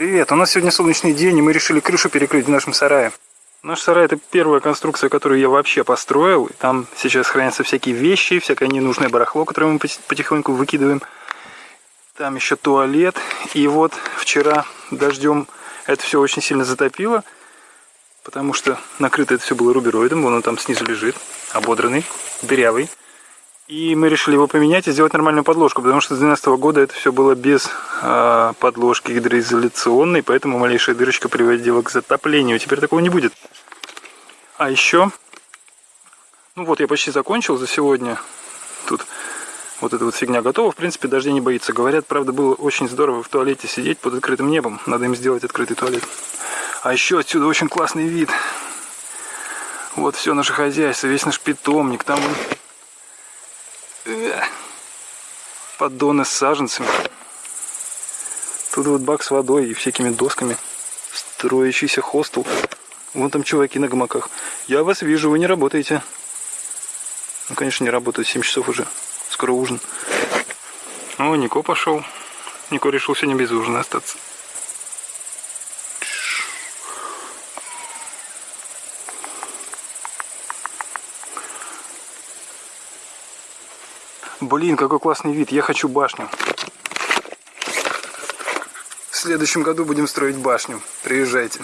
Привет, у нас сегодня солнечный день, и мы решили крышу перекрыть в нашем сарае. Наш сарай это первая конструкция, которую я вообще построил. Там сейчас хранятся всякие вещи, всякое ненужное барахло, которое мы потихоньку выкидываем. Там еще туалет. И вот вчера дождем это все очень сильно затопило. Потому что накрыто это все было рубероидом. Вон он там снизу лежит, ободранный, дырявый. И мы решили его поменять и сделать нормальную подложку, потому что с 2012 года это все было без подложки гидроизоляционной, поэтому малейшая дырочка приводила к затоплению. Теперь такого не будет. А еще, ну вот я почти закончил за сегодня. Тут вот эта вот фигня готова. В принципе, дождя не боится. Говорят, правда, было очень здорово в туалете сидеть под открытым небом. Надо им сделать открытый туалет. А еще отсюда очень классный вид. Вот все наше хозяйство, весь наш питомник. Там поддоны с саженцами. Вот бак с водой и всякими досками. Строящийся хостел. Вон там чуваки на гамаках. Я вас вижу, вы не работаете. Ну, конечно, не работают. 7 часов уже. Скоро ужин. О, Нико пошел. Нико решил сегодня без ужина остаться. Блин, какой классный вид. Я хочу башню. В следующем году будем строить башню. Приезжайте.